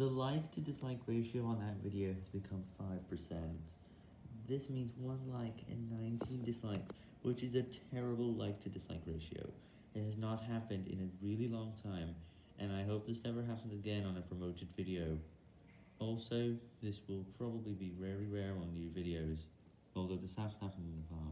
The like to dislike ratio on that video has become 5%. This means 1 like and 19 dislikes, which is a terrible like to dislike ratio. It has not happened in a really long time, and I hope this never happens again on a promoted video. Also, this will probably be very rare on new videos, although this has happened in the past.